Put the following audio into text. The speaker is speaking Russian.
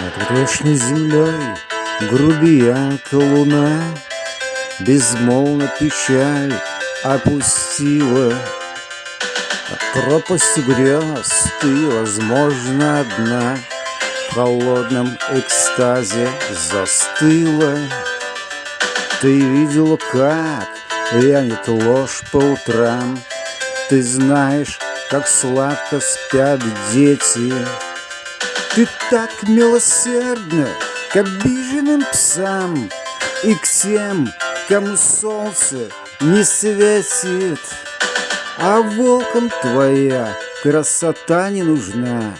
Над грешной землей грубиянка луна Безмолвно печаль опустила. От пропасти грез ты, возможно, одна. В холодном экстазе застыла. Ты видела, как вянет ложь по утрам. Ты знаешь, как сладко спят дети Ты так милосердна к обиженным псам И к тем, кому солнце не светит. А волкам твоя красота не нужна